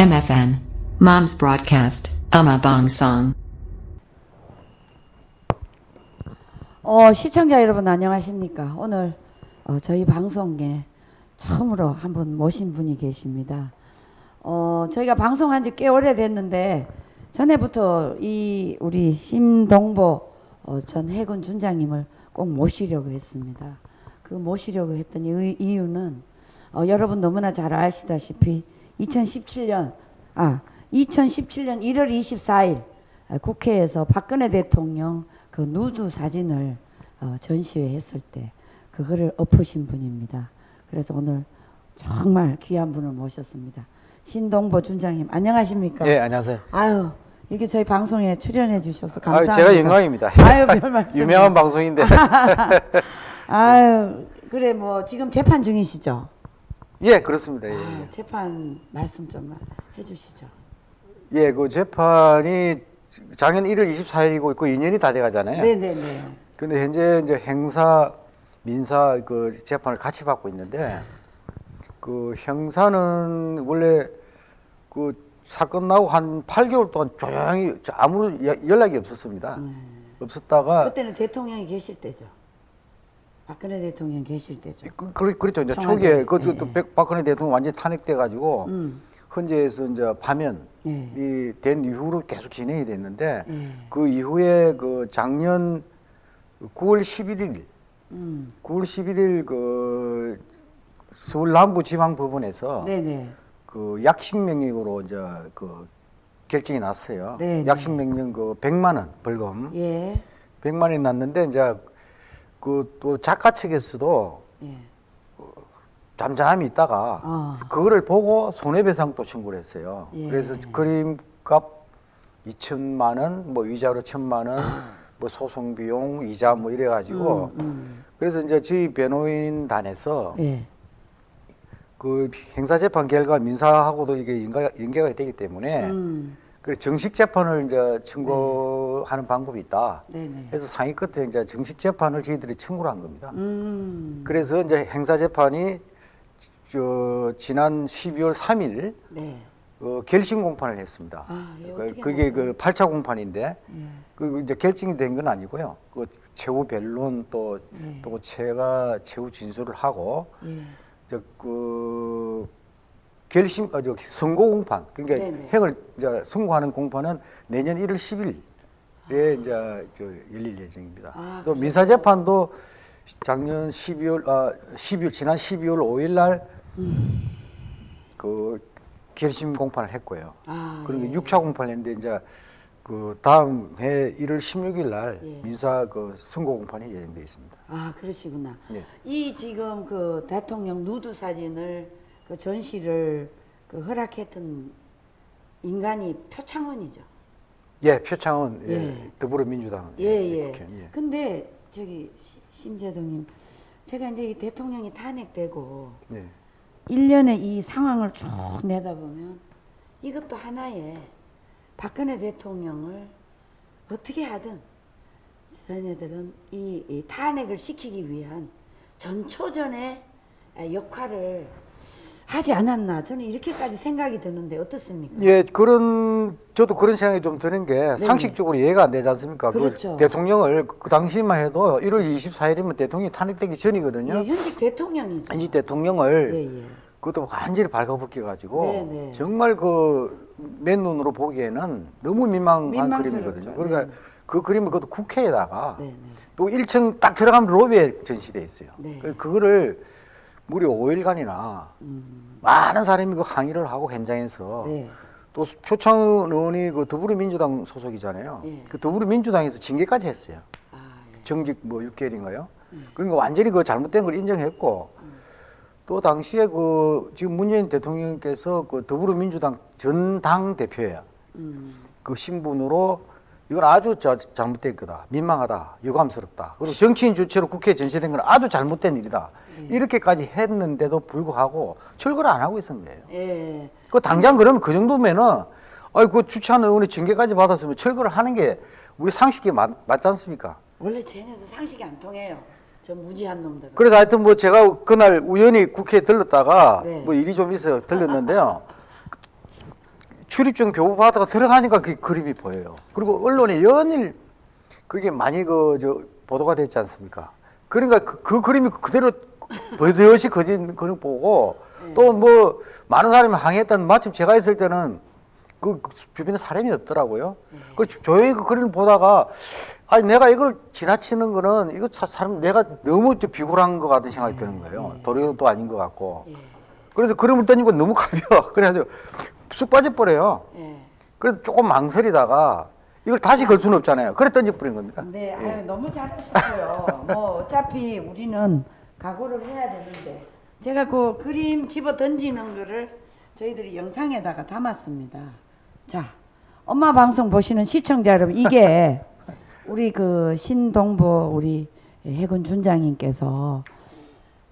MFN. Mom's Broadcast, Ama Bong Song. 어, 시청자 여러분 안녕하십니까? 오늘 어, 저희 방송에 처음으로 한 분 모신 분이 계십니다. 어, 저희가 방송한 지 꽤 오래됐는데 전에부터 이 우리 심동보 어, 전 해군 준장님을 꼭 모시려고 했습니다. 그 모시려고 했던 이- 이유는 어, 여러분 너무나 잘 아시다시피 2017년 아 2017년 1월 24일 아, 국회에서 박근혜 대통령 그 누드 사진을 어, 전시회 했을 때 그거를 엎으신 분입니다. 그래서 오늘 정말 귀한 분을 모셨습니다. 신동보 준장님 안녕하십니까? 예, 안녕하세요. 아유 이렇게 저희 방송에 출연해 주셔서 아유, 감사합니다. 제가 영광입니다. 아유 별 말씀. 유명한 방송인데. 아유 그래 뭐 지금 재판 중이시죠? 예, 그렇습니다. 예, 아유, 재판 말씀 좀 해주시죠. 예, 그 재판이 작년 1월 24일이고 그 2년이 다 돼가잖아요. 네네네. 근데 현재 이제 행사, 민사 그 재판을 같이 받고 있는데 그 형사는 원래 그 사건 나고 한 8개월 동안 조용히 아무 연락이 없었습니다. 없었다가 그때는 대통령이 계실 때죠. 박근혜 대통령 계실 때죠. 그, 그, 그렇죠. 이제 청와대. 초기에 그 예, 또 예. 백- 박근혜 대통령 완전히 탄핵돼 가지고 음. 헌재에서 이제 파면이 예. 된 이후로 계속 진행이 됐는데 예. 그 이후에 그 작년 9월 11일 음. 9월 11일 그 서울 남부지방법원에서 네네. 그 약식 명령으로 이제 그 결정이 났어요. 네, 약식 네. 명령 그 100만 원 벌금 예. 100만 원이 났는데 이제 그 또 작가 측에서도 예. 잠잠히 있다가 어. 그거를 보고 손해배상 또 청구를 했어요. 예. 그래서 그림값 2천만 원, 뭐 위자료 1천만 원, 뭐 소송 비용, 이자 뭐 이래 가지고 음, 음. 그래서 이제 저희 변호인단에서 예. 그 행사 재판 결과 민사하고도 이게 연가, 연계가 되기 때문에 음. 그 정식 재판을 이제 청구하는 방법이 있다. 네네. 그래서 상위 끝에 이제 정식 재판을 저희들이 청구를 한 겁니다. 음. 그래서 이제 행사 재판이 저 지난 12월 3일 네. 어, 결심 공판을 했습니다. 아, 예, 그, 그게? 그 8차 공판인데 예. 그 이제 결정이 된 건 아니고요. 그 최후 변론 또 네. 또 제가 최후 진술을 하고 예. 저그 결심 어, 저 선고 공판 그러니까 네네. 행을 이제 선고하는 공판은 내년 1월 10일에 이제 저 열릴 예정입니다. 아, 또 민사 재판도 작년 12월 아 12월 지난 12월 5일 날그 결심 공판을 했고요. 아, 그리고 예. 6차 공판을 했는데 이제 그 다음 해 1월 16일 날 예. 민사 그 선고 공판이 예정돼 있습니다. 아, 그러시구나. 예. 이 지금 그 대통령 누드 사진을 그 전시를 그 허락했던 인간이 표창원이죠. 예, 표창원 예, 예. 더불어민주당 예, 예. 국회의원, 예. 근데 저기 시- 심재동님, 제가 이제 이 대통령이 탄핵되고 예. 일년의이 상황을 쭉 내다보면 이것도 하나의 박근혜 대통령을 어떻게 하든 저희들은 이, 이 탄핵을 시키기 위한 전초전의 역할을 하지 않았나 저는 이렇게까지 생각이 드는데 어떻습니까? 예, 그런 저도 그런 생각이 좀 드는 게 상식적으로 이해가 안 되지 않습니까? 그 그렇죠. 대통령을 그 당시만 해도 1월 24일이면 대통령이 탄핵되기 전이거든요. 예, 현직 대통령이죠. 이 대통령을 예, 예. 그것도 완전히 발가벗겨 가지고 네, 네. 정말 그 맨 눈으로 보기에는 너무 민망한 민망스럽죠. 그림이거든요. 그러니까 네. 그 그림을 그것도 국회에다가 네, 네. 또 1층 딱 들어가면 로비에 전시돼 있어요. 네. 그- 그거를 무려 5일간이나 음, 많은 사람이 그 항의를 하고 현장에서 네. 또 표창원 의원이 그 더불어민주당 소속이잖아요. 예. 그 더불어민주당에서 징계까지 했어요. 아, 예. 정직 뭐 6개월인가요? 음. 그러니까 완전히 그 잘못된 걸 인정했고 또 당시에 그 지금 문재인 대통령께서 그 더불어민주당 전 당 대표예요. 음, 그 신분으로 이건 아주 저, 잘못된 거다. 민망하다. 유감스럽다. 그리고 정치인 주체로 국회에 전시된 건 아주 잘못된 일이다. 이렇게까지 했는데도 불구하고 철거를 안 하고 있었는 거예요. 예. 그 당장 그러면 그 정도면은 아이 그 주찬 의원이 징계까지 받았으면 철거를 하는 게 우리 상식에 맞, 맞지 않습니까? 원래 쟤네도 상식이 안 통해요. 저 무지한 놈들. 그래서 하여튼 뭐 제가 그날 우연히 국회에 들렀다가 네. 뭐 일이 좀 있어 들렸는데요. 출입증 교부 받다가 들어가니까 그 그림이 보여요. 그리고 언론에 연일 그게 많이 그 저 보도가 됐지 않습니까? 그러니까 그, 그 그림이 그대로 버젓이 거진 그림 보고 또뭐 많은 사람이 항의했던 마침 제가 있을 때는 그 주변에 사람이 없더라고요. 그 조용히 그 그림을 보다가 아니 내가 이걸 지나치는 거는 이거 사- 사람 내가 너무 좀 비굴한 것 같은 생각이 드는 거예요. 도리도 아닌 것 같고. 그래서 그림을 던지고 너무 가벼워. 그래가지고 쑥 빠져버려요. 예. 그래서 조금 망설이다가 이걸 다시 걸 수는 없잖아요. 그래 던져버린 겁니다. 네, 아유, 너무 잘하셨어요. 뭐 어차피 우리는 각오를 해야 되는데 제가 그 그림 집어 던지는 거를 저희들이 영상에다가 담았습니다. 자, 엄마 방송 보시는 시청자 여러분, 이게 우리 그 신동보 우리 해군 준장님께서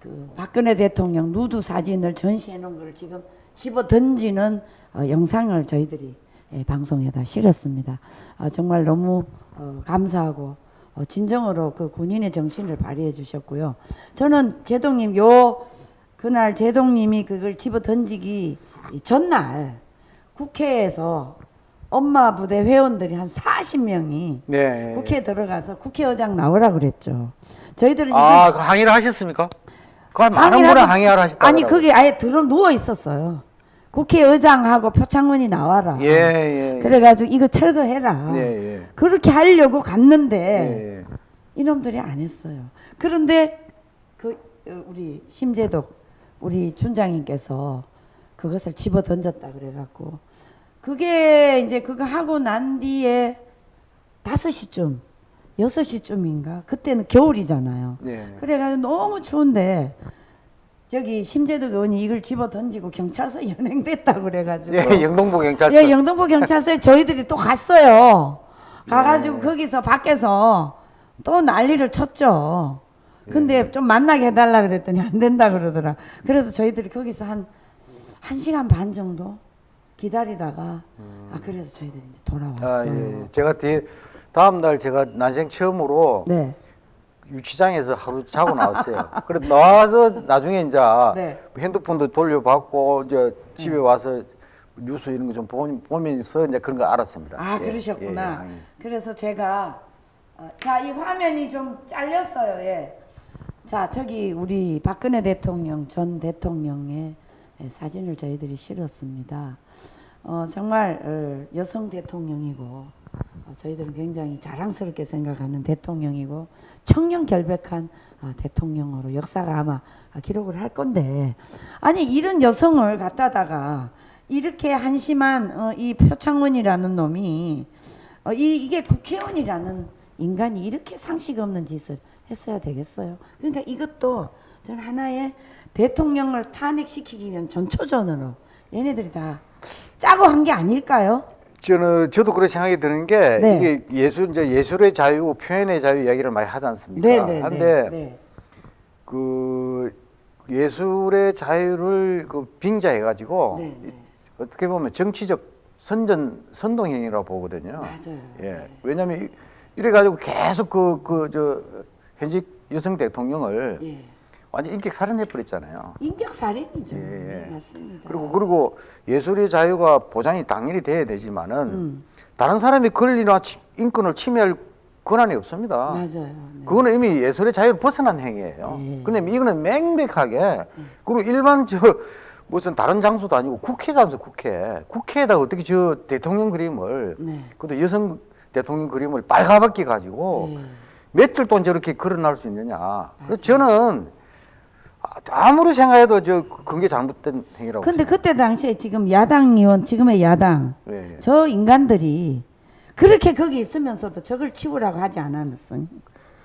그 박근혜 대통령 누드 사진을 전시해 놓은 걸 지금 집어 던지는 어, 영상을 저희들이 예, 방송에다 실었습니다. 아, 정말 너무 어, 감사하고 어, 진정으로 그 군인의 정신을 발휘해 주셨고요. 저는 제동님 요 그날 제동님이 그걸 집어 던지기 이 전날 국회에서 엄마 부대 회원들이 한 40명이 네. 국회에 들어가서 국회의장 나오라 그랬죠. 저희들은 아, 그 항의를 하셨습니까? 그 많은 하고- 항의하러 하셨다. 아니 그게 아예 들어 누워 있었어요. 국회의장하고 표창원이 나와라. 예, 예. 그래가지고 이거 철거해라. 예, 예. 그렇게 하려고 갔는데 예, 예. 이놈들이 안 했어요. 그런데 그 어, 우리 심재덕 우리 춘장님께서 그것을 집어 던졌다 그래갖고 그게 이제 그거 하고 난 뒤에 다섯 시쯤 여섯 시쯤인가 그때는 겨울이잖아요. 예. 그래가지고 너무 추운데 저기 심재덕 의원이 이걸 집어 던지고 경찰서 연행됐다 그래가지고 예, 영동부 경찰서. 예, 영등포 경찰서에 저희들이 또 갔어요. 예. 가가지고 거기서 밖에서 또 난리를 쳤죠. 예. 근데 좀 만나게 해달라 그랬더니 안 된다 그러더라. 그래서 저희들이 거기서 한, 한 시간 반 정도 기다리다가, 아, 그래서 저희들이 이제 음. 아, 돌아왔어요. 예. 예. 제가 뒤 다음 날 제가 난생 처음으로 네. 유치장에서 하루 자고 나왔어요. 그래 나와서 나중에 이제 네. 핸드폰도 돌려받고 이제 집에 와서 뉴스 이런 거 좀 보면서 이제 그런 거 알았습니다. 아, 예, 그러셨구나. 예, 예. 그래서 제가 어, 자, 이 화면이 좀 잘렸어요. 예. 자, 저기 우리 박근혜 대통령 전 대통령의 예, 사진을 저희들이 실었습니다. 어, 정말 어, 여성 대통령이고 어, 저희들은 굉장히 자랑스럽게 생각하는 대통령이고 청년 결백한 아, 대통령으로 역사가 아마 아, 기록을 할 건데 아니 이런 여성을 갖다다가 이렇게 한심한 어, 이 표창원이라는 놈이 어, 이, 이 게 국회의원이라는 인간이 이렇게 상식 없는 짓을 했어야 되겠어요. 그러니까 이것도 전 하나의 대통령을 탄핵시키기 위한 전초전으로 얘네들이 다 짜고 한 게 아닐까요? 저는 저도 그런 생각이 드는 게 네. 이게 예술 이제 예술의 자유, 표현의 자유 이야기를 많이 하지 않습니까? 네네. 한데 네. 그 예술의 자유를 그 빙자해 가지고 네, 네. 어떻게 보면 정치적 선전 선동행위라고 보거든요. 맞아요. 예. 왜냐하면 이- 이래 가지고 계속 그 그 저 현직 여성 대통령을 예. 완전 인격 살인해 버렸잖아요. 인격 살인이죠. 예, 예. 네, 맞습니다. 그리고 그리고 예술의 자유가 보장이 당연히 돼야 되지만은 음, 다른 사람이 권리나 치- 인권을 침해할 권한이 없습니다. 맞아요. 네. 그거는 이미 예술의 자유를 벗어난 행위예요. 예. 근데 이거는 맹백하게 그리고 일반 저 무슨 다른 장소도 아니고 국회잖아요, 국회. 국회에다 어떻게 저 대통령 그림을 네. 그것도 여성 대통령 그림을 빨가벗게 가지고 예. 며칠 동안 저렇게 걸어날 수 있느냐. 그래서 저는 아- 아무리 생각해도 저 그게 잘못된 행위라고. 근데 그때 당시에 지금 야당 의원, 지금의 야당, 예, 예. 저 인간들이 그렇게 거기 있으면서도 저걸 치우라고 하지 않았으니.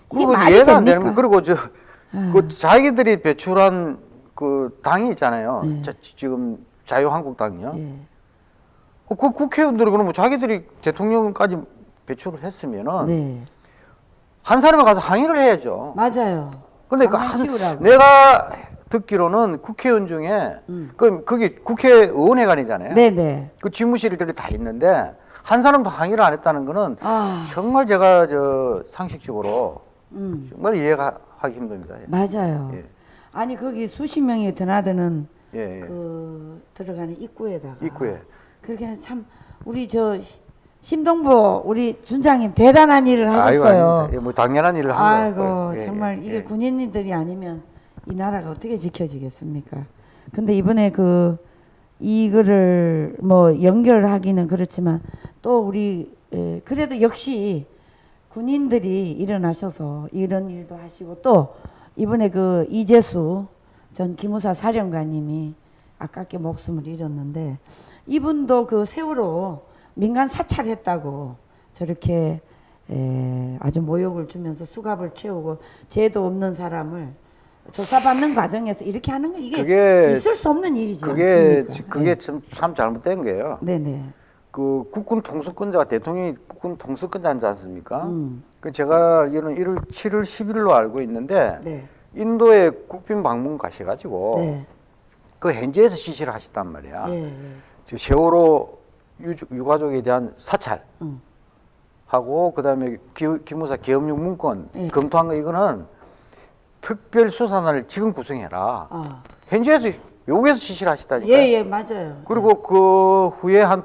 그리고 이해가 안? 되는 거 그리고 저 아. 그 자기들이 배출한 그 당이 있잖아요. 네. 자, 지금 자유한국당이요. 예. 어, 그 국회의원들이 그러면 자기들이 대통령까지 배출을 했으면은 네. 한 사람이 가서 항의를 해야죠. 맞아요. 근데 그 한, 치우라고. 내가 듣기로는 국회의원 중에 음. 그 거기 국회의원회관이잖아요. 네네. 그 집무실들이 다 있는데 한 사람도 항의를 안 했다는 거는 아, 정말 제가 저 상식적으로 음, 정말 이해가 하기 힘듭니다. 예. 맞아요. 예. 아니 거기 수십 명이 드나드는 예, 예. 그 들어가는 입구에다가 입구에 그렇게 참 우리 저 시- 심동보 우리 준장님 대단한 일을 아이고, 하셨어요. 예, 뭐 당연한 일을 한 아이고 거예요. 예, 정말 예, 이게 예. 군인들이 아니면 이 나라가 어떻게 지켜지겠습니까? 근데 이번에 그 이거를 뭐 연결하기는 그렇지만 또 우리 에, 그래도 역시 군인들이 일어나셔서 이런 일도 하시고 또 이번에 그 이재수 전 기무사 사령관님이 아깝게 목숨을 잃었는데 이분도 그 세월호 민간 사찰했다고 저렇게 에, 아주 모욕을 주면서 수갑을 채우고 죄도 없는 사람을 조사받는 과정에서 이렇게 하는 거 이게 그게- 있을 수 없는 일이지 그게 않습니까? 그게 네. 참, 참 잘못된 거예요. 네네. 그 국군 통수권자가 대통령이 국군 통수권자지 않습니까? 음. 그 제가 알기로는 1월 7월 10일로 알고 있는데 네. 인도에 국빈 방문 가셔가지고 네. 그 현지에서 지시를 하셨단 말이야. 예, 예. 저 세월호 유, 유가족에 대한 사찰 음. 하고 그다음에 기, 기무사 계엄령 문건 예. 검토한 거 이거는 특별 수사단을 지금 구성해라. 아. 현지에서 요구해서 지시를 하시다니까. 예, 예, 맞아요. 그리고 그 후에 한,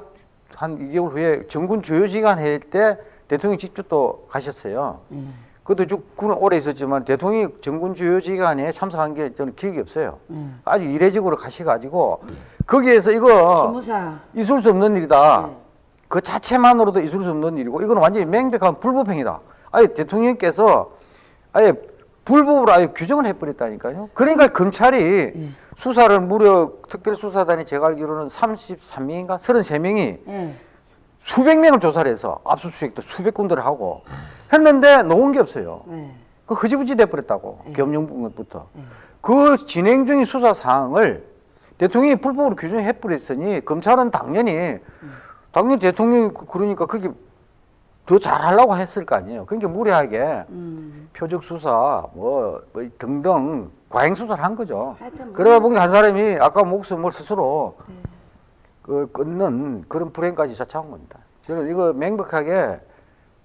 한 2개월 후에 정군 주요지간 할때 대통령이 직접 또 가셨어요. 예. 그것도 쭉 군은 오래 있었지만 대통령이 정군 주요지간에 참석한 게 저는 기억이 없어요. 예. 아주 이례적으로 가셔가지고 거기에서 이거 기무사. 있을 수 없는 일이다. 네. 그 자체만으로도 있을 수 없는 일이고 이거는 완전히 명백한 불법행위다. 아예 대통령께서 아예 불법으로 아예 규정을 해버렸다니까요. 그러니까 검찰이 예. 수사를 무려 특별수사단이 제가 알기로는 33명인가 33명이 예. 수백 명을 조사를 해서 압수수색도 수백 군데를 하고 했는데 놓은 게 없어요. 네. 그 흐지부지 돼버렸다고 예. 겸용부터 예. 그 진행 중인 수사 사항을 대통령이 불법으로 규정해 버렸으니 검찰은 당연히 당연히 대통령이 그- 그러니까 그게 더 잘하려고 했을 거 아니에요. 그러니까 무리하게 음. 표적 수사 뭐, 뭐 등등 과잉 수사를 한 거죠. 뭐- 그러다 보니까 한 사람이 아까 목숨을 스스로 네. 그 끊는 그런 불행까지 자초한 겁니다. 저는 이거 명백하게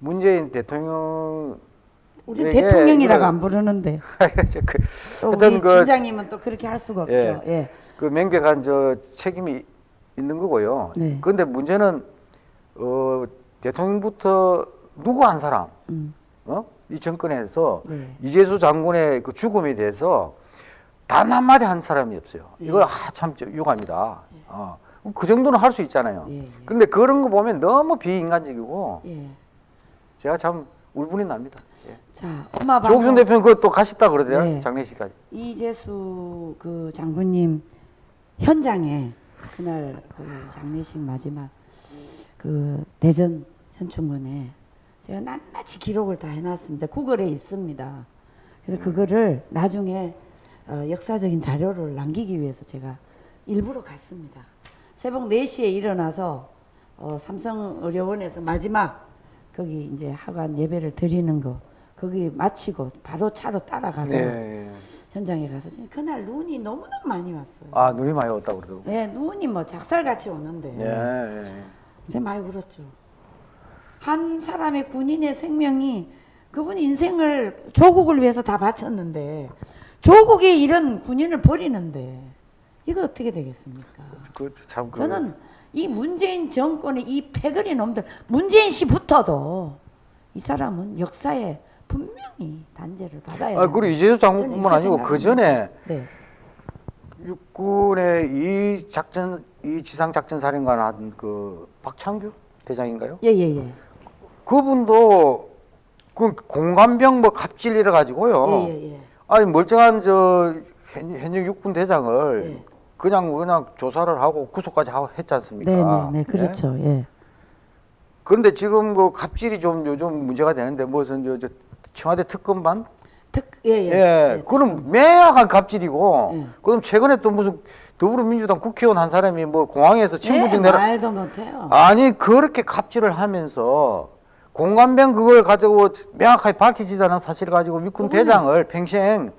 문재인 대통령 우리 이게 대통령이라고 이거- 안 부르는데 그, 또 하여튼 우리 그- 준장님은 또 그렇게 할 수가 없죠. 예. 예. 그 명백한 저 책임이 있는 거고요. 네. 그런데 문제는 어, 대통령부터 누구 한 사람, 음. 어? 이 정권에서 네. 이재수 장군의 그 죽음에 대해서 단 한마디 한 사람이 없어요. 예. 이거 아, 참 저- 유감이다. 어. 그 정도는 할 수 있잖아요. 예, 예. 그런데 그런 거 보면 너무 비인간적이고 예. 제가 참 울분이 납니다. 예. 자, 엄마 방송 조국순 대표는 그거 또 가셨다 그러대요. 네. 장례식까지. 이재수 그 장군님 현장에 그날 그 장례식 마지막 그 대전 현충원에 제가 낱낱이 기록을 다 해놨습니다. 구글에 있습니다. 그래서 그거를 나중에 어, 역사적인 자료를 남기기 위해서 제가 일부러 갔습니다. 새벽 4시에 일어나서 어, 삼성의료원에서 마지막 거기 이제 하관 예배를 드리는 거 거기 마치고 바로 차로 따라가서 네. 현장에 가서 그날 눈이 너무너무 많이 왔어요. 아 눈이 많이 왔다고 그러더라고. 네, 눈이 뭐 작살같이 오는데 예. 예. 제가 많이 울었죠. 한 사람의 군인의 생명이 그분 인생을 조국을 위해서 다 바쳤는데 조국이 이런 군인을 버리는데 이거 어떻게 되겠습니까? 그 참 그, 저는 이 문재인 정권의 이 패거리 놈들 문재인 씨부터도 이 사람은 역사에 분명히 단죄를 받아야 아 그리고 저는 장군뿐만 아니고 그 전에 네. 육군의 이 작전 이 지상 작전 사령관 한그 박창규 대장인가요? 예, 예, 예. 그분도 그 공감병 뭐 갑질 이래 가지고요. 예, 예, 예. 아니 멀쩡한 저 현, 현역 육군 대장을 예. 그냥 그냥 조사를 하고 구속까지 하고 했지 않습니까? 네, 네, 네, 그렇죠. 예. 그런데 지금 그 갑질이 좀 요즘 문제가 되는데 무슨 저, 저 청와대 특검반 특, 예, 예. 예, 그럼 매약한 갑질이고, 예. 그럼 최근에 또 무슨 더불어민주당 국회의원 한 사람이 뭐 공항에서 친부증 예, 내라. 말도 못해요. 아니, 그렇게 갑질을 하면서 공감병 그걸 가지고 명확하게 밝혀지지 않은 사실을 가지고 육군 대장을 평생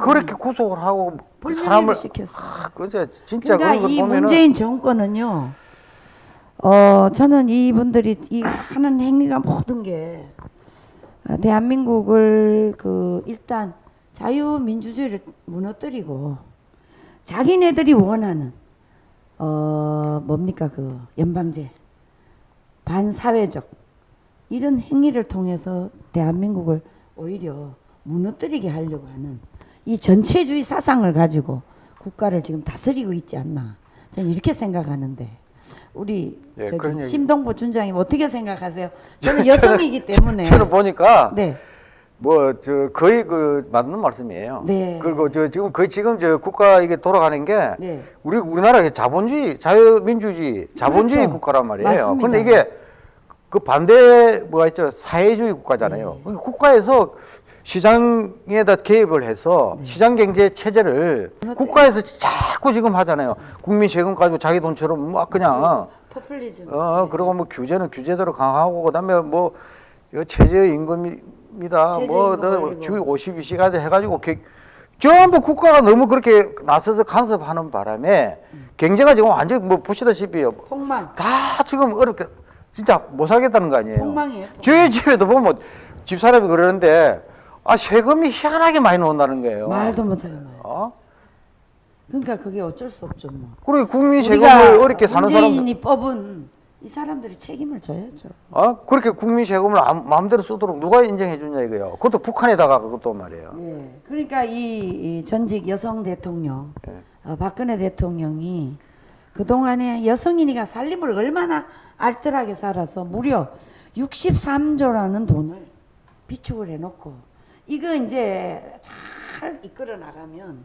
그렇게 구속을 하고 그 사람을 시켰어. 아, 그제 진짜 그러니까 이 보면은 문재인 정권은요. 어, 저는 이분들이 이 하는 행위가 모든 게 어, 대한민국을 그 일단 자유민주주의를 무너뜨리고 자기네들이 원하는 어어 뭡니까 그 연방제 반사회적 이런 행위를 통해서 대한민국을 오히려 무너뜨리게 하려고 하는 이 전체주의 사상을 가지고 국가를 지금 다스리고 있지 않나 저는 이렇게 생각하는데 우리 예, 저기 얘기- 심동보 준장님 어떻게 생각하세요? 저는 여성이기 때문에 저는 보니까 네. 뭐 저 거의 그 맞는 말씀이에요. 네. 그리고 저 지금 거의 지금 저 국가 이게 돌아가는 게 네. 우리 우리나라 자본주의 자유민주주의 자본주의 그렇죠. 국가란 말이에요. 근데 이게 그 반대 뭐가 있죠 사회주의 국가잖아요. 네. 그러니까 국가에서 시장에다 개입을 해서 네. 시장 경제 체제를 국가에서 자꾸 지금 하잖아요. 국민 세금 가지고 자기 돈처럼 막 그냥 포퓰리즘. 어 그리고 뭐 규제는 규제대로 강하고 그다음에 뭐 이거 최저 임금입니다. 최저 뭐 임금 너 올리고. 주 52시간 해 가지고 개- 전부 국가가 너무 그렇게 나서서 간섭하는 바람에 경제가 지금 완전히 뭐 보시다시피 폭망. 다 지금 어렵게 진짜 못 살겠다는 거 아니에요. 폭망이에요. 폭망. 저희 집에도 보면 집사람이 그러는데 아 세금이 희한하게 많이 나온다는 거예요. 말도 말. 어? 그러니까 그게 어쩔 수 없죠 뭐. 그리고 국민 세금을 어렵게 사는 사람들 문재인이 뽑은 이 사람들이 책임을 져야죠. 어? 그렇게 국민 세금을 마음대로 쓰도록 누가 인정해 주냐 이거요. 그것도 북한에다가 그것도 말이에요. 예. 그러니까 이, 이 전직 여성 대통령 예. 어, 박근혜 대통령이 그 동안에 여성인이가 살림을 얼마나 알뜰하게 살아서 무려 63조라는 돈을 비축을 해놓고 이거 이제 잘 이끌어 나가면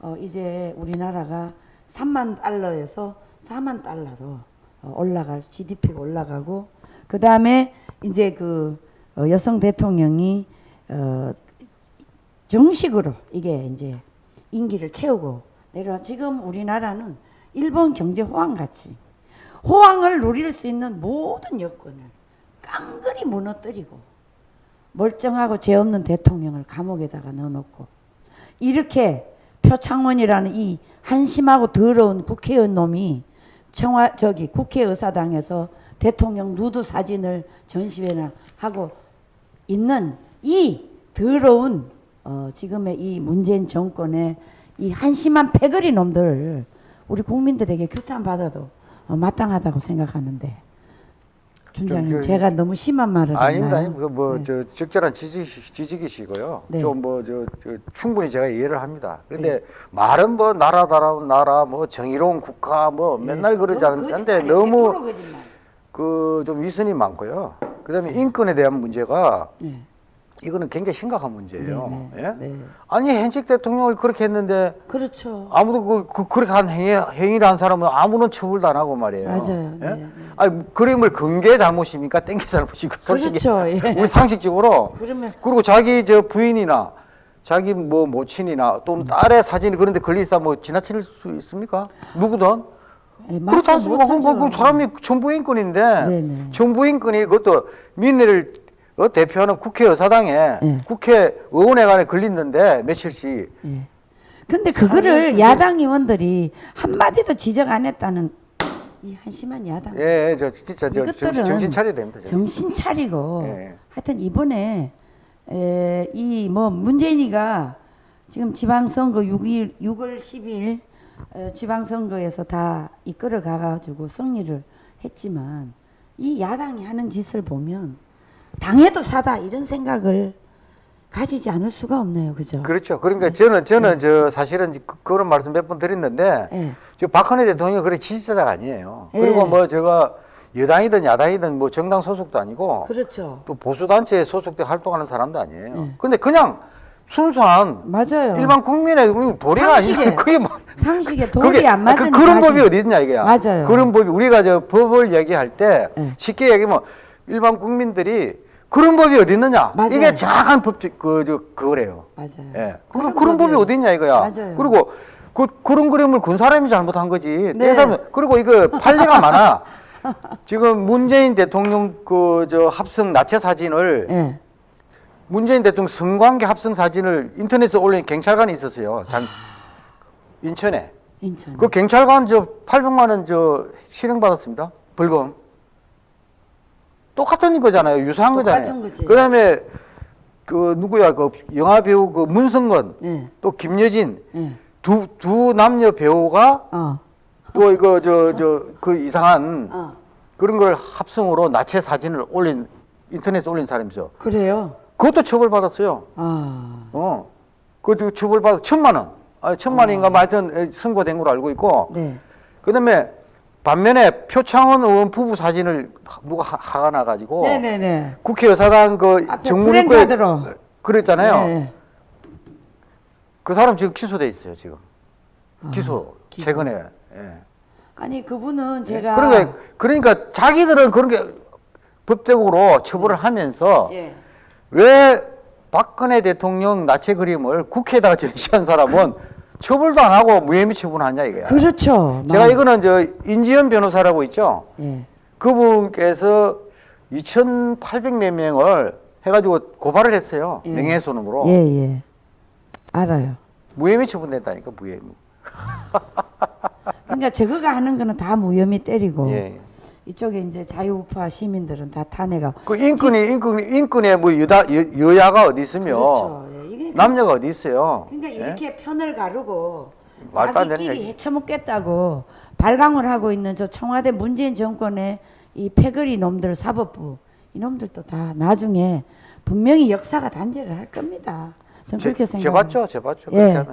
어, 이제 우리나라가 3만 달러에서 4만 달러로 어, 올라갈 GDP가 올라가고 그 다음에 이제 그 어, 여성 대통령이 어, 정식으로 이게 이제 임기를 채우고 내려 지금 우리나라는 일본 경제 호황 같이 호황을 누릴 수 있는 모든 여건을 깡그리 무너뜨리고 멀쩡하고 죄 없는 대통령을 감옥에다가 넣어놓고 이렇게 표창원이라는 이 한심하고 더러운 국회의원 놈이 청와 저기 국회의사당에서 대통령 누드 사진을 전시회나 하고 있는 이 더러운 어, 지금의 이 문재인 정권의 이 한심한 패거리 놈들 우리 국민들에게 규탄 받아도 어, 마땅하다고 생각하는데 준장님 그- 제가 너무 심한 말을 아닙니다. 아닙니다. 뭐, 네. 저, 적절한 지지, 지적이시고요. 네. 좀 뭐, 저, 저, 충분히 제가 이해를 합니다. 그런데 말은 뭐, 나라다운 나라, 뭐, 정의로운 국가, 뭐, 맨날 그러지 않는데 거짓말이에요. 너무 100% 거짓말. 그, 좀 위선이 많고요. 그 다음에 인권에 대한 문제가 네. 이거는 굉장히 심각한 문제예요. 네, 네, 예? 네. 아니, 현직 대통령을 그렇게 했는데 그렇죠. 아무도 그, 그 그렇게 한 행위, 행위를 한 사람은 아무런 처벌도 안 하고 말이에요. 맞아요. 예? 네, 네. 아니, 그림을 근게 잘못입니까? 땡게 잘못이고, 솔직히. 그렇죠. 예. 우리 상식적으로. 그러면 그리고 자기 저 부인이나 자기 뭐 모친이나 또는 딸의 사진이 그런데 걸리다 뭐 지나칠 수 있습니까? 누구든 예, 마치 않습니까? 그, 그, 그. 사람이 정부인권인데. 정부인권이 그것도 민의를 어, 대표하는 국회 의사당에 네. 국회 의원회관에 걸렸는데 며칠씩 예. 근데 그거를 야당 의원들이 한마디도 지적 안 했다는 이 한심한 야당. 예, 예, 저 진짜 저 이것들은 정신, 정신 차려야 됩니다. 정신. 정신 차리고 예. 하여튼 이번에 이 뭐 문재인이가 지금 지방선거 6일 6월 10일 어, 지방선거에서 다 이끌어 가가지고 승리를 했지만 이 야당이 하는 짓을 보면 당해도 사다 이런 생각을 가지지 않을 수가 없네요, 그죠? 그렇죠. 그러니까 저는 저는 저 사실은 그- 그런 말씀 몇 번 드렸는데 예. 저 박근혜 대통령 그래 지지자가 아니에요. 예. 그리고 뭐 제가 여당이든 야당이든 뭐 정당 소속도 아니고 그렇죠. 또 보수 단체에 소속돼 활동하는 사람도 아니에요. 예. 근데 그냥 순수한 맞아요. 일반 국민의 우리 도리가 아니라 그게 뭐 상식에 그게 안 맞은 그, 그런 사실. 법이 어디 있냐 이거야. 맞아요. 그런 법이 우리가 저 법을 얘기할 때 예. 쉽게 얘기하면 일반 국민들이 그런 법이 어디 있느냐. 맞아요. 이게 정확한 법적 그저 그거래요. 맞아요. 예. 그런 그런 법이 어디 있냐 이거야. 맞아요. 그리고 그 그런 그림을 군 사람이 잘못한 거지. 네. 내 사람 그리고 이거 판례가 많아. 지금 문재인 대통령 그 저 합성 나체 사진을 예. 문재인 대통령 성관계 합성 사진을 인터넷에 올린 경찰관이 있었어요. 장 인천에. 인천. 그 경찰관 저 800만 원 저 실형 받았습니다. 벌금. 똑같은 거잖아요. 유사한 똑같은 거잖아요. 거지. 그다음에 그 누구야 그 영화 배우 그 문성건 예. 또 김여진 예. 두두 남녀 배우가 어. 또 이거 저 저 그 이상한 어. 그런 걸 합성으로 나체 사진을 올린 인터넷에 올린 사람이 있어. 그래요? 그것도 처벌받았어요. 아. 어. 그것도 처벌받아 천만 원. 아, 천만 원인가 뭐 하여튼 선고된 걸로 알고 있고. 네. 그다음에 반면에 표창원 의원 부부 사진을 누가 하- 하가 나가지고 네네네. 국회의사당 그 앞에 정문입구에. 그랬잖아요. 네. 그 사람 지금 기소돼 있어요 지금. 아, 기소, 기소. 최근에. 예. 아니 그분은 제가 그러니까 그러니까 자기들은 그런 게 법적으로 처벌을 하면서 예. 왜 박근혜 대통령 나체 그림을 국회에다가 전시한 사람은 처벌도 안 하고 무혐의 처분하냐 이거야. 그렇죠. 제가 막- 이거는 저 인지현 변호사라고 있죠. 예. 그분께서 2,800몇 명을 해가지고 고발을 했어요. 예. 명예훼손으로. 예, 예. 알아요. 무혐의 처분됐다니까 무혐의. 그러니까 저거가 하는 거는 다 무혐의 때리고 예. 이쪽에 이제 자유우파 시민들은 다 탄핵하고 그 인권이 인권 인권에 뭐 여다 여, 여야가 어디 있으며 그렇죠. 예. 이게 남녀가 어디 있어요? 그러니까 예? 이렇게 편을 가르고 자기끼리. 해쳐먹겠다고 발광을 하고 있는 저 청와대 문재인 정권의 이 패거리 놈들 사법부 이놈들도 다 나중에 분명히 역사가 단죄를 할 겁니다. 저는 그렇게 제, 생각합니다. 제봤죠, 제봤죠. 예.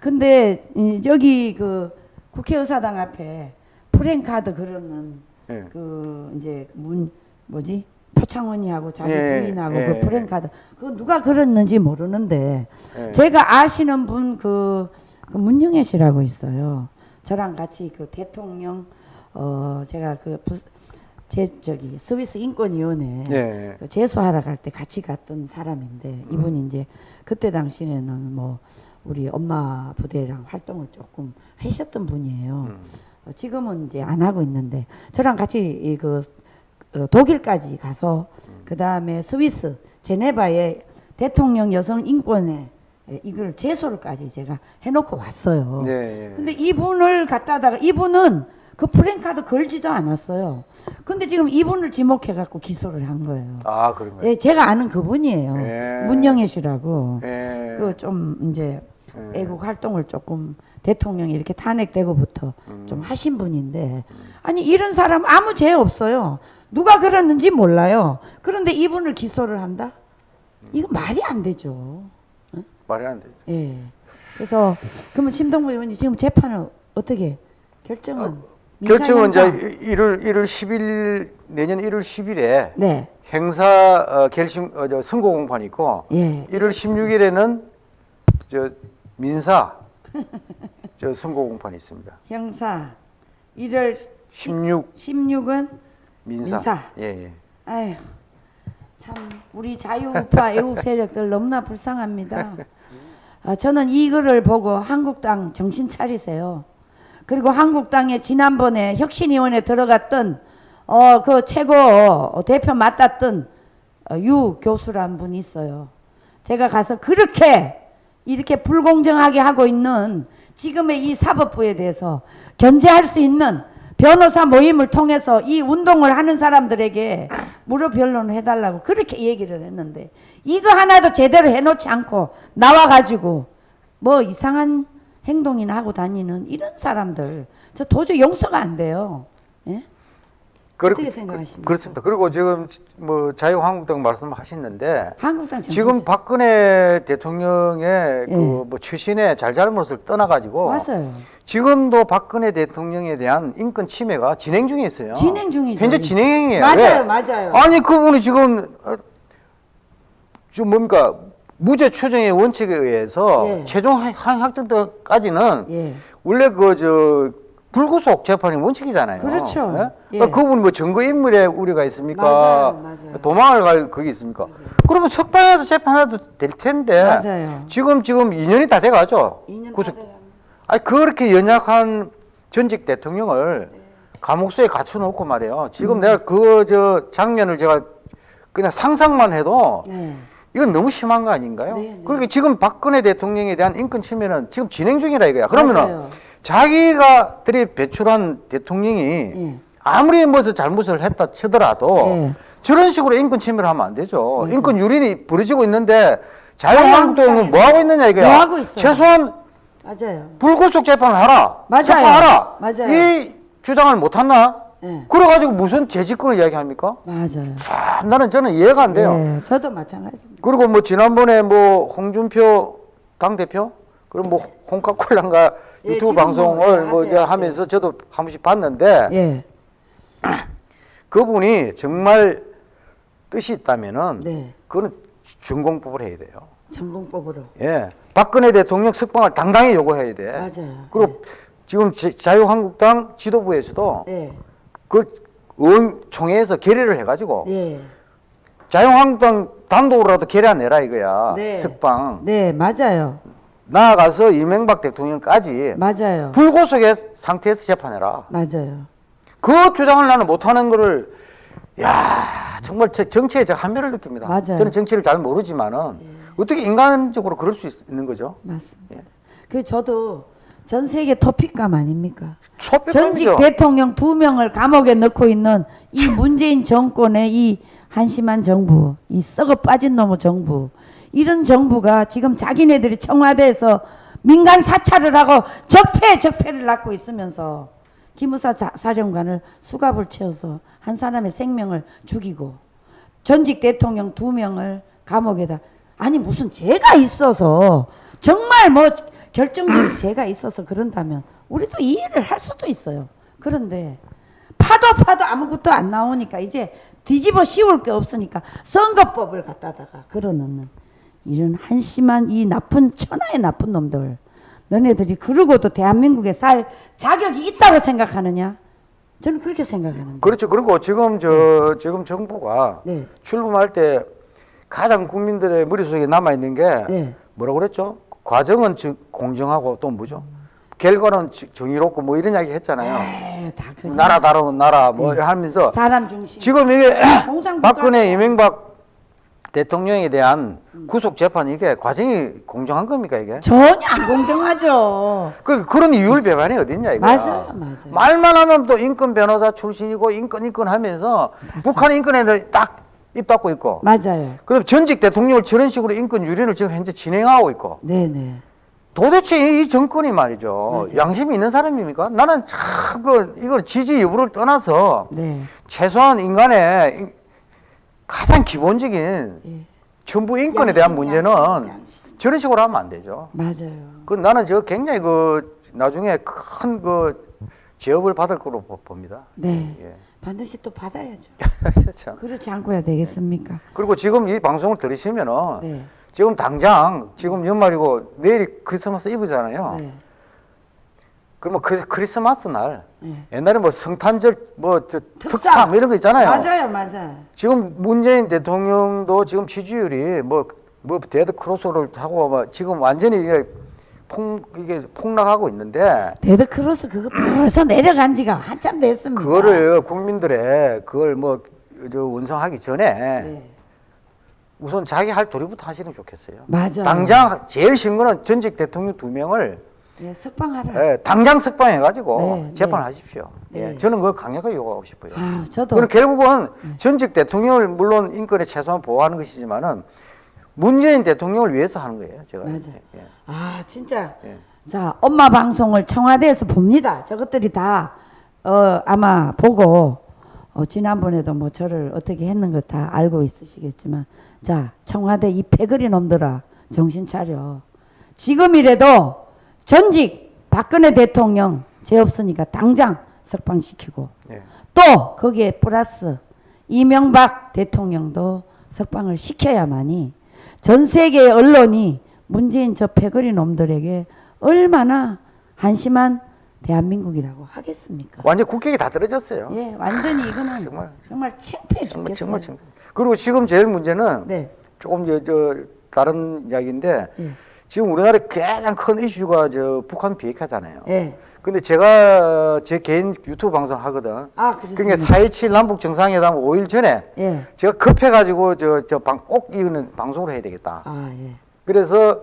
근데 이, 여기 그 국회의사당 앞에 프랭카드 그러는 예. 그 이제 문 뭐지 표창원이하고 자기 예, 부인하고 예, 그 프랭카드 그거 누가 그렸는지 모르는데 예. 제가 아시는 분그 그 문영애 씨라고 있어요. 저랑 같이 그 대통령 어 제가 그 제 저기 스위스 인권위원회 예. 그 재수하러 갈 때 같이 갔던 사람인데 이분이 이제 그때 당시에는 뭐 우리 엄마 부대랑 활동을 조금 하셨던 분이에요. 음. 어, 지금은 이제 안 하고 있는데 저랑 같이 이그 어, 독일까지 가서 그 다음에 스위스 제네바에 대통령 여성 인권에 예, 이걸 제소를까지 제가 해놓고 왔어요. 예, 예. 근데 이분을 갖다다가 이분은 그 프랭카드 걸지도 않았어요. 근데 지금 이분을 지목해 갖고 기소를 한 거예요. 아 그런 거예요. 예, 제가 아는 그분이에요. 예. 문영애 씨라고. 예. 그좀 이제 예. 애국 활동을 조금 대통령이 이렇게 탄핵되고부터 음. 좀 하신 분인데 아니 이런 사람 아무 죄 없어요. 누가 그랬는지 몰라요. 그런데 이분을 기소를 한다? 이거 말이 안 되죠. 말이 안 돼. 예. 그래서 그러면 심동보 의원님 지금 재판을 어떻게 결정은 민사, 결정은 이제 형사? 1월 1월 10일 내년 1월 10일에 네. 행사 어, 결심 어, 저 선고 공판이 있고 예. 1월 16일에는 저 민사 저 선고 공판이 있습니다. 형사 1월 16 16은 민사. 민사. 예, 예. 아휴 참 우리 자유우파 애국 세력들 너무나 불쌍합니다. 아, 저는 이거를 보고 한국당 정신 차리세요. 그리고 한국당에 지난번에 혁신위원회 들어갔던 어 그 최고 대표 맡았던 어, 유 교수란 분이 있어요. 제가 가서 그렇게 이렇게 불공정하게 하고 있는 지금의 이 사법부에 대해서 견제할 수 있는 변호사 모임을 통해서 이 운동을 하는 사람들에게 무료 변론을 해달라고 그렇게 얘기를 했는데 이거 하나도 제대로 해놓지 않고 나와가지고 뭐 이상한 행동이나 하고 다니는 이런 사람들 저 도저히 용서가 안 돼요. 예? 그렇- 어떻게 생각하십니까? 그렇습니다. 그리고 지금 뭐 자유한국당 말씀하시는데 한국당 지금 박근혜 대통령의 예. 그뭐 최신의 잘잘못을 떠나가지고 맞아요. 지금도 박근혜 대통령에 대한 인권 침해가 진행 중에 있어요. 진행 중이죠. 현재 진행형이에요. 맞아요, 왜? 맞아요. 아니 그분이 지금 어, 좀 뭡니까 무죄 추정의 원칙에 의해서 예. 최종 한- 항학정 때까지는 예. 원래 그저 불구속 재판이 원칙이잖아요. 그렇죠. 예. 그분 뭐 증거 인멸에 우려가 있습니까? 맞아요, 맞아요. 도망을 갈 그게 있습니까? 그러면 석방해도 재판해도 될 텐데 맞아요. 지금 지금 2년이 다 돼가죠. 2년 구속- 다 돼갑니다. 아니 그렇게 연약한 전직 대통령을 감옥소에 갖춰놓고 말이에요. 지금 음. 내가 그 저 장면을 제가 그냥 상상만 해도 네. 이건 너무 심한 거 아닌가요? 네, 네. 그러니까 지금 박근혜 대통령에 대한 인권 침해는 지금 진행 중이라 이거야. 그러면은 맞아요. 자기가 들이 배출한 대통령이 예. 아무리 무슨 잘못을 했다 치더라도 예. 저런 식으로 인권 침해를 하면 안 되죠. 맞아요. 인권 유린이 벌어지고 있는데 자유한국당은 뭐 하고 있느냐 이거야. 뭐 하고 있어요? 최소한 맞아요. 불구속 재판을 하라. 맞아요. 재판하라. 맞아요. 이 주장을 못 했나? 네. 그래가지고 무슨 재직권을 이야기합니까? 맞아요. 참 나는 저는 이해가 안 돼요. 네, 저도 마찬가지입니다. 그리고 뭐 지난번에 뭐 홍준표 당 대표 그리고 뭐 홍카콜란가 예, 유튜브 지금 방송을 뭐뭐 하대요, 하면서 저도 한 번씩 봤는데 예, 그분이 정말 뜻이 있다면은 네. 그거는 준공법을 해야 돼요. 전공법으로. 예, 박근혜 대통령 석방을 당당히 요구해야 돼. 맞아요. 그리고 지금 제- 자유한국당 지도부에서도 예, 그 총회에서 결의를 해가지고 예, 자유한국당 단독으로라도 결의 내라 이거야. 네. 석방. 네, 맞아요. 나아가서 이명박 대통령까지 맞아요. 불구속의 상태에서 재판해라. 맞아요. 그 주장을 나는 못하는 거를 야 정말 제 정치에 제가 한멸을 느낍니다. 맞아요. 예. 저는 정치를 잘 모르지만은 어떻게 인간적으로 그럴 수 있, 는 거죠? 맞습니다. 예. 그 저도 전 세계 토픽감 아닙니까? 전직 소백감이죠. 대통령 두 명을 감옥에 넣고 있는 이 문재인 정권의 이 한심한 정부, 이 썩어 빠진 놈의 정부, 이런 정부가 지금 자기네들이 청와대에서 민간 사찰을 하고 적폐 적폐를 낳고 있으면서 기무사 자- 사령관을 수갑을 채워서 한 사람의 생명을 죽이고 전직 대통령 두 명을 감옥에다 아니 무슨 죄가 있어서 정말 뭐 결정적인 죄가 있어서 그런다면 우리도 이해를 할 수도 있어요. 그런데 파도 파도 아무것도 안 나오니까 이제 뒤집어 씌울 게 없으니까 선거법을 갖다다가 걸어놓는 이런 한심한 이 나쁜 천하의 나쁜 놈들 너네들이 그러고도 대한민국에 살 자격이 있다고 생각하느냐? 저는 그렇게 생각하는데. 그렇죠. 그리고 지금 저 지금 정부가 네. 출범할 때 가장 국민들의 머릿속에 남아 있는 게 네. 뭐라고 그랬죠? 과정은 저- 공정하고 또 뭐죠? 결과는 지- 정의롭고 뭐 이런 이야기 했잖아요. 에이, 다 그. 나라 다른 나라 뭐 하면서 사람 중심. 지금 이게. 박근혜 이명박 대통령에 대한 구속 재판 이게 과정이 공정한 겁니까 이게? 전혀 안 공정하죠. 그 그런 이율 배반이 어딨냐 이거? 맞아요, 맞아요. 말만 하면 또 인권 변호사 출신이고 인권 인권 하면서 북한 인권에 딱입 닫고 있고. 맞아요. 그다음 전직 대통령을 저런 식으로 인권 유린을 지금 현재 진행하고 있고. 네네. 도대체 이- 이 정권이 말이죠. 맞아요. 양심이 있는 사람입니까? 나는 참 그 이걸 지지 여부를 떠나서 네. 최소한 인간의 인- 가장 기본적인 예. 전부 인권에 대한 문제는 양심, 양심. 저런 식으로 하면 안 되죠. 맞아요. 그 나는 저 굉장히 그 나중에 큰 그 제업을 받을 거로 보- 봅니다. 네. 예. 반드시 또 받아야죠. 참. 그렇지 않고야 되겠습니까? 그리고 지금 이 방송을 들으시면은 네. 지금 당장 지금 연말이고 내일이 크리스마스 이브잖아요. 네. 그러면 그 크리스마스 날 네. 옛날에 뭐 성탄절 뭐 저 특사. 특사 뭐 이런 거 있잖아요. 맞아요, 맞아요. 지금 문재인 대통령도 지금 지지율이 뭐, 뭐 데드 크로스를 하고 뭐 지금 완전히 이게 폭, 이게 폭락하고 있는데 데드 크로스 그거 벌써 내려간 지가 한참 됐습니다. 그거를 국민들의 그걸 뭐저 원성하기 전에 네. 우선 자기 할 도리부터 하시는 게 좋겠어요. 맞아요. 당장 제일 쉬운 거는 전직 대통령 두 명을 예, 석방하라. 예, 당장 석방해가지고 네, 재판하십시오. 네. 예, 저는 그걸 강력하게 요구하고 싶어요. 아, 저도 그건 결국은 전직 대통령을 물론 인권에 최소한 보호하는 것이지만은 문재인 대통령을 위해서 하는 거예요. 제가 맞아요. 예. 아, 진짜. 예. 자, 엄마 방송을 청와대에서 봅니다. 저것들이 다, 어, 아마 보고, 어, 지난번에도 뭐 저를 어떻게 했는 거 다 알고 있으시겠지만, 자, 청와대 이 패거리 놈들아, 정신 차려. 지금이라도 전직 박근혜 대통령 죄 없으니까 당장 석방시키고, 예. 또 거기에 플러스 이명박 대통령도 석방을 시켜야만이 전 세계의 언론이 문재인 저 패거리 놈들에게 얼마나 한심한 대한민국이라고 하겠습니까? 완전 국격이 다 떨어졌어요. 예, 완전히 이거는 정말. 정말, 창피해. 정말 정말. 그리고 지금 제일 문제는 네, 조금 저, 저 다른 이야기인데 예, 지금 우리나라의 가장 큰 이슈가 저 북한 비핵화잖아요. 예. 근데 제가 제 개인 유튜브 방송 하거든. 아, 그렇습니다. 그러니까 4.27 남북 정상회담 5일 전에 예, 제가 급해가지고 저 저 방 꼭 이거는 방송을 해야 되겠다. 아, 예. 그래서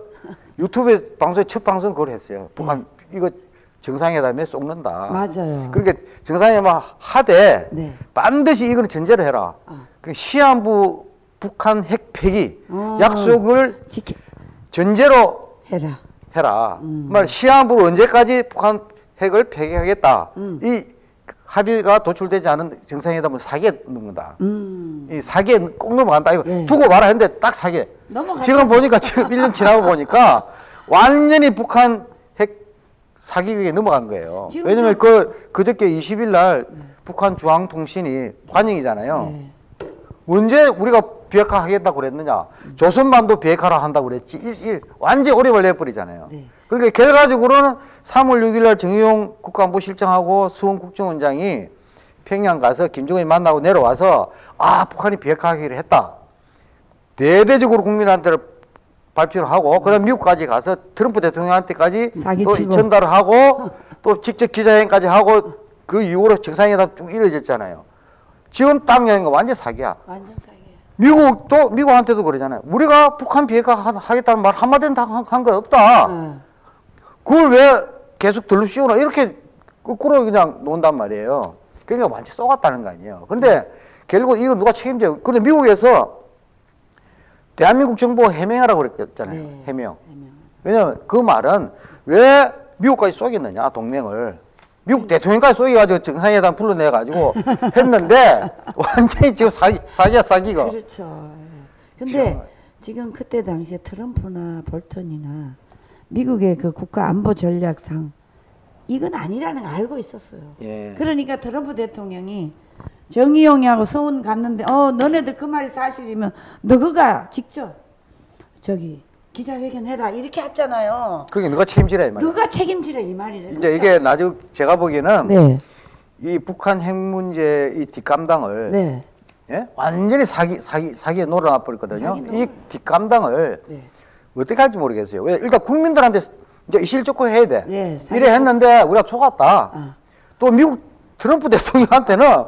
유튜브에 방송에 첫 방송 그걸 했어요. 북한 이거 정상회담에 쏙는다. 맞아요. 그러니까 정상회담 하되 네. 반드시 이거는 전제를 해라. 아. 그 시한부 북한 핵 폐기 어. 약속을 지켜 전제로 해라. 해라. 말 시한부로 언제까지 북한 핵을 폐기하겠다. 음. 이 합의가 도출되지 않은 정상회담은 사기에 넘는다. 음. 이 사기에 꼭 넘어간다. 이거 예. 두고 봐라 했는데 딱 사기에. 지금 보니까 지금 1년 지나고 보니까 완전히 북한 핵 사기극에 넘어간 거예요. 왜냐면 저- 그 그저께 20일 날 북한 중앙통신이 관영이잖아요. 네. 언제 우리가 비핵화 하겠다고 그랬느냐? 조선반도 비핵화를 한다고 그랬지. 이, 이 완전 오리발 내버리잖아요. 네. 그러니까 결과적으로는 3월 6일 날 정의용 국가안보실장하고 수원 국정원장이 평양 가서 김정은이 만나고 내려와서 아 북한이 비핵화하기로 했다. 대대적으로 국민한테 발표를 하고 그다음 미국까지 가서 트럼프 대통령한테까지 또. 전달을 하고 또 직접 기자회견까지 하고 그 이후로 정상회담 쭉 이어졌잖아요. 지금 딱 여는 거 완전 사기야. 완전 사기. 미국도 미국한테도 그러잖아요. 우리가 북한 비핵화 하- 하겠다는 말 한마디는 한거 없다. 어. 그걸 왜 계속 들로 씌우나 이렇게 거꾸로 그냥 논단 말이에요. 그러니까 완전 쏘갔다는 거 아니에요. 근데 결국 이거 누가 책임져요? 근데 미국에서 대한민국 정부가 해명하라고 그랬잖아요. 네. 해명. 해명. 왜냐면 그 말은 왜 미국까지 쏘겠느냐 동맹을 미국 대통령까지 쏘여가지고 정상회담 불러내가지고 했는데 완전히 지금 사기 사기야 사기가 그렇죠. 예. 근데 지금 그때 당시에 트럼프나 볼턴이나 미국의 그 국가 안보 전략상 이건 아니라는 걸 알고 있었어요. 예. 그러니까 트럼프 대통령이 정의용이하고 서운 갔는데 어 너네들 그 말이 사실이면 너가 직접 저기 기자회견 해라 이렇게 했잖아요. 그게 누가 책임지라 이 말이야. 너가 책임지라 이 말이죠. 이제 이게 나중 제가 보기에는 네, 이 북한 핵 문제 이 뒷감당을 네, 예? 완전히 사기 사기 사기에 놀아놔 버렸거든요. 사기 이. 뒷감당을 네. 어떻게 할지 모르겠어요. 왜 일단 국민들한테 이제 이실적고 해야 돼. 예, 사기 이래 했는데 우리가 속았다. 아. 또 미국 트럼프 대통령한테는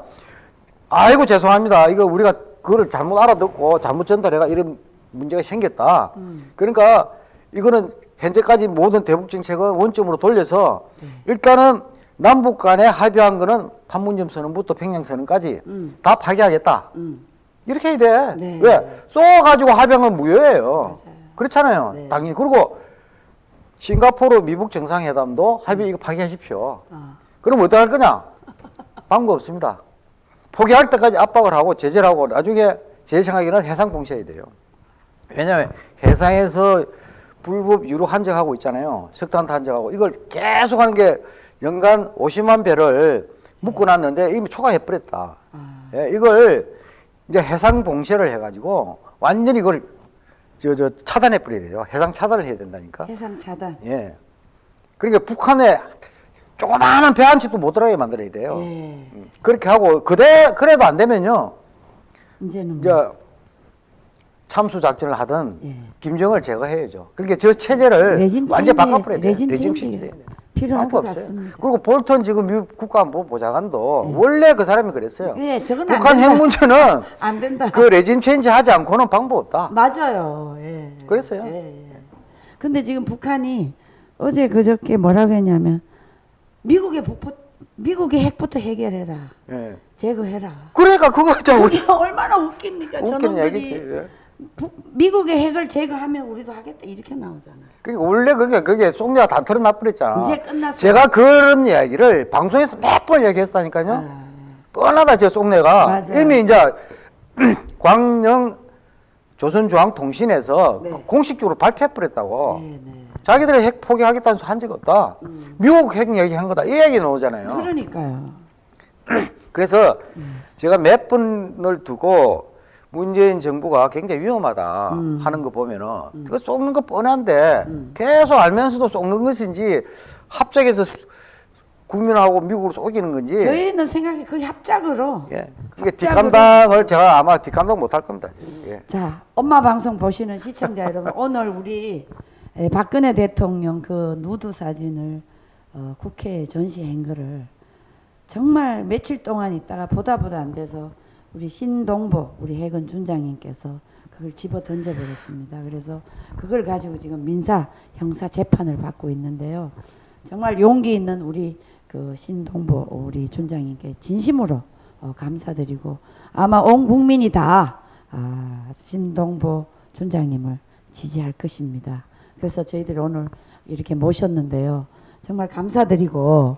아이고 죄송합니다. 이거 우리가 그거를 잘못 알아듣고 잘못 전달해가 이런 문제가 생겼다. 음. 그러니까 이거는 현재까지 모든 대북 정책을 원점으로 돌려서 네. 일단은 남북 간에 합의한 거는 판문점 선언부터 평양 선언까지 음. 다 파기하겠다. 음. 이렇게 해야 돼. 네. 왜? 쏘가지고 합의한 건 무효예요. 맞아요. 그렇잖아요. 네. 당연히. 그리고 싱가포르 미북 정상회담도 합의 이거 파기하십시오. 아. 그럼 어떻게 할 거냐? 방법 없습니다. 포기할 때까지 압박을 하고 제재를 하고 나중에 제 생각에는 해상 봉쇄해야 돼요. 왜냐하면 해상에서 불법 유로 한적하고 있잖아요. 석탄 한적하고 이걸 계속 하는 게 연간 50만 배를 묶어놨는데 이미 초과해버렸다. 아. 예, 이걸 이제 해상 봉쇄를 해가지고 완전히 이걸 저, 저 차단해버려야 돼요. 해상 차단을 해야 된다니까. 해상 차단. 예. 그러니까 북한에 조그마한 배 한 척도 못 들어가게 만들어야 돼요. 예. 음, 그렇게 하고 그대 그래도 안 되면요. 이제는 이제 뭐. 참수 작전을 하든 예. 김정을 제거해야죠. 그러니까 저 체제를 완전 바꿔버려야 돼요. 레짐 돼요. 필요할 것 없어요. 같습니다. 그리고 볼턴 지금 미국 국가안보 보좌관도 원래 그 사람이 그랬어요. 예, 저건 안 북한. 핵 문제는 안 된다. 그 레짐 체인지 하지 않고는 방법 없다. 맞아요. 예. 그랬어요. 예, 예. 근데 지금 북한이 어제 그저께 뭐라고 했냐면 미국의 북포 미국의 핵부터 해결해라. 예. 제거해라. 그러니까 그거 좀 그게 얼마나 웃깁니까? 저놈들이 미국의 핵을 제거하면 우리도 하겠다 이렇게 나오잖아. 그러니까 원래 그게 그게 속내가 다 털어놔 버렸잖아. 이제 끝났어요. 제가 그런 이야기를 방송에서 몇 번 얘기했다니까요. 아, 뻔하다 제 속내가 맞아요. 이미 이제 광영 조선중앙통신에서 네. 공식적으로 발표해 버렸다고. 네, 네. 자기들이 핵 포기하겠다는 한적 없다. 미국 핵 얘기한 거다. 이 얘기 나오잖아요. 그러니까요. 그래서 음. 제가 몇 분을 두고 문재인 정부가 굉장히 위험하다 음. 하는 거 보면은 그거 쏘는 거 뻔한데 계속 알면서도 쏘는 것인지 합작해서 수- 국민하고 미국으로 쏘기는 건지 저희는 생각이 거의 합작으로. 예. 그게 뒷감당을 제가 아마 뒷감당 못 할 겁니다. 예. 자, 엄마 방송 보시는 시청자 여러분, 오늘 우리 에, 박근혜 대통령 그 누드 사진을 어, 국회에 전시한 거를 정말 며칠 동안 있다가 보다 보다 안 돼서 우리 신동보 우리 해군 준장님께서 그걸 집어 던져 버렸습니다. 그래서 그걸 가지고 지금 민사 형사 재판을 받고 있는데요. 정말 용기 있는 우리 그 신동보 우리 준장님께 진심으로 어, 감사드리고 아마 온 국민이 다 아, 신동보 준장님을 지지할 것입니다. 그래서 저희들이 오늘 이렇게 모셨는데요. 정말 감사드리고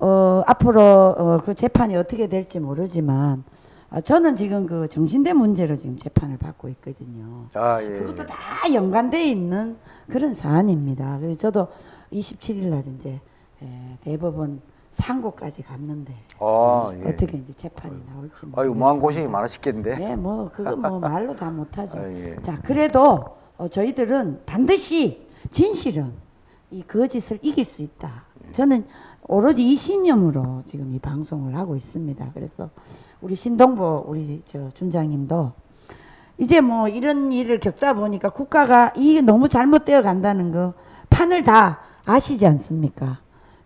어, 앞으로 어, 그 재판이 어떻게 될지 모르지만 아, 저는 지금 그 정신대 문제로 지금 재판을 받고 있거든요. 아, 예. 그것도 다 연관돼 있는 그런 사안입니다. 그래서 저도 27일 날 이제 에, 대법원 상고까지 갔는데 아, 예. 어떻게 이제 재판이 나올지 모르겠습니다. 아유, 마음 고생이 많으시겠는데. 네, 뭐 그거 뭐 말로 다 못하죠. 아, 예. 자, 그래도 어, 저희들은 반드시 진실은 이 거짓을 이길 수 있다. 저는 오로지 이 신념으로 지금 이 방송을 하고 있습니다. 그래서 우리 신동보 우리 저 준장님도 이제 뭐 이런 일을 겪다 보니까 국가가 이게 너무 잘못되어 간다는 거 판을 다 아시지 않습니까?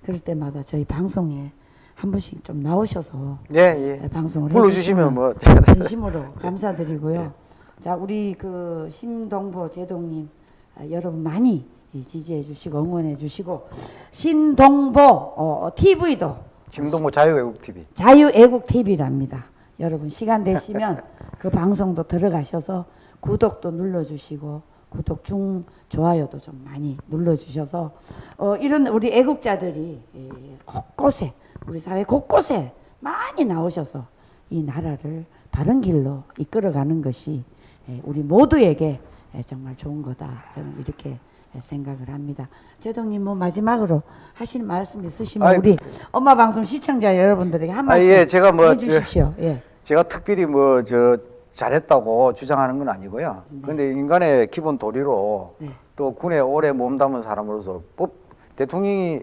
그럴 때마다 저희 방송에 한 번씩 좀 나오셔서 예, 예. 방송을 불러주시면 뭐. 진심으로 감사드리고요. 자, 우리 그 심동보 제동님 아, 여러분 많이 이 지지해 주시고 응원해 주시고 신동보 어, TV도 김동모 자유외국 TV. 자유애국 TV랍니다. 여러분 시간 되시면 그 방송도 들어가셔서 구독도 눌러주시고 구독 중 좋아요도 좀 많이 눌러주셔서 어, 이런 우리 애국자들이 예, 곳곳에 우리 사회 곳곳에 많이 나오셔서 이 나라를 바른 길로 이끌어가는 것이 예, 우리 모두에게 예, 정말 좋은 거다 저는 이렇게 예, 생각을 합니다. 제동님 뭐 마지막으로 하실 말씀 있으시면 아이, 우리 엄마 방송 시청자 여러분들에게 한 아, 말씀 예, 제가 뭐 해주십시오. 예. 제가 특별히 뭐 저 잘했다고 주장하는 건 아니고요. 그런데 인간의 기본 도리로 네. 또 군에 오래 몸담은 사람으로서 법 대통령이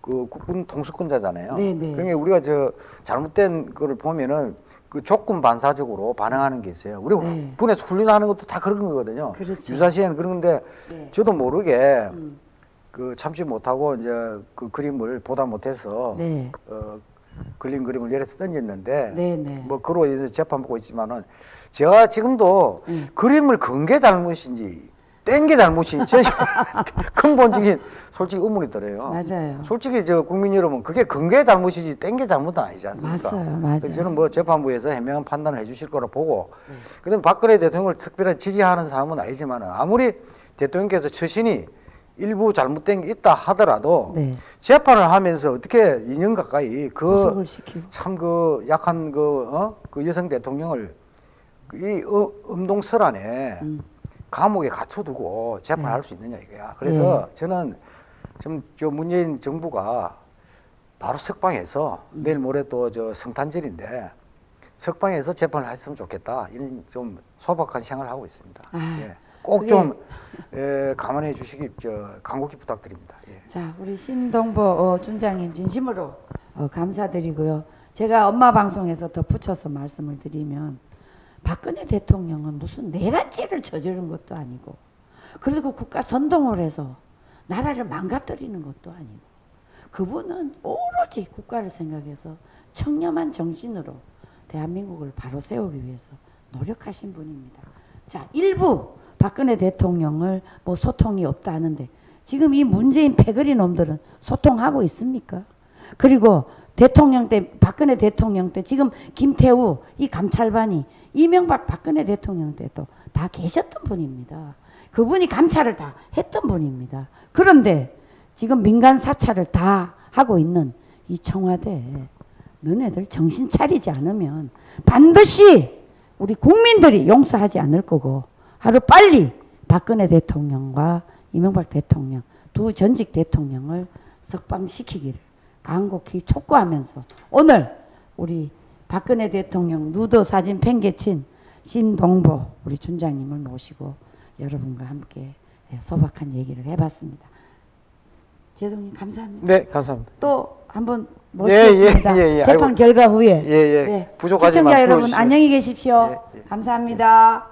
그 국군 통수권자잖아요. 네, 네. 그러니까 우리가 저 잘못된 거를 보면은 그 조건 반사적으로 반응하는 게 있어요. 우리 네. 군에서 훈련하는 것도 다 그런 거거든요. 그렇죠. 유사시에는 그런 건데 네. 저도 모르게 음. 그 참지 못하고 이제 그 그림을 보다 못해서 네. 어, 그린 그림을 열에서 던졌는데 네, 네. 뭐 그로 인해서 재판 받고 있지만은 제가 지금도 음. 그림을 건게 잘못인지 뗀게 잘못인지 저 근본적인 솔직히 의문이 들어요. 맞아요. 솔직히 저 국민 여러분 그게 건게 잘못이지 뗀게 잘못은 아니지 않습니까? 맞아요, 맞아요. 저는 뭐 재판부에서 해명한 판단을 해주실 거라 보고 네. 그다음 박근혜 대통령을 특별히 지지하는 사람은 아니지만 아무리 대통령께서 처신이 일부 잘못된 게 있다 하더라도 네. 재판을 하면서 어떻게 2년 가까이 그 구속을 시키고. 참그 약한 그, 어? 그 여성 대통령을 이 어, 음동설 안에 음. 감옥에 갇혀두고 재판할 수 있느냐 이거야. 그래서 저는 지금 저 문재인 정부가 바로 석방해서 음. 내일 모레 또 저 성탄절인데 석방해서 재판을 했으면 좋겠다. 이런 좀 소박한 생각을 하고 있습니다. 아, 예. 꼭좀 에, 감안해 주시기 저 간곡히 부탁드립니다. 예. 자, 우리 신동보 어, 준장님 진심으로 어, 감사드리고요. 제가 엄마 방송에서 덧붙여서 말씀을 드리면 박근혜 대통령은 무슨 내란죄를 저지른 것도 아니고 그리고 국가 선동을 해서 나라를 망가뜨리는 것도 아니고 그분은 오로지 국가를 생각해서 청렴한 정신으로 대한민국을 바로 세우기 위해서 노력하신 분입니다. 자, 일부 박근혜 대통령을 뭐 소통이 없다 하는데 지금 이 문재인 패거리 놈들은 소통하고 있습니까? 그리고 대통령 때 박근혜 대통령 때 지금 김태우 이 감찰반이 이명박 박근혜 대통령 때도 다 계셨던 분입니다. 그분이 감찰을 다 했던 분입니다. 그런데 지금 민간 사찰을 다 하고 있는 이 청와대 너네들 정신 차리지 않으면 반드시 우리 국민들이 용서하지 않을 거고 하루 빨리 박근혜 대통령과 이명박 대통령 두 전직 대통령을 석방시키기를 간곡히 촉구하면서 오늘 우리 박근혜 대통령 누더 사진 팽개친 신동보 우리 준장님을 모시고 여러분과 함께 예, 소박한 얘기를 해봤습니다. 제동님 감사합니다. 네, 감사합니다. 또 한번 예, 예, 모시겠습니다. 예, 예. 재판 아이고. 결과 후에. 예, 예. 네. 부족하지만 시청자 여러분 불러주시면. 안녕히 계십시오. 예, 예. 감사합니다.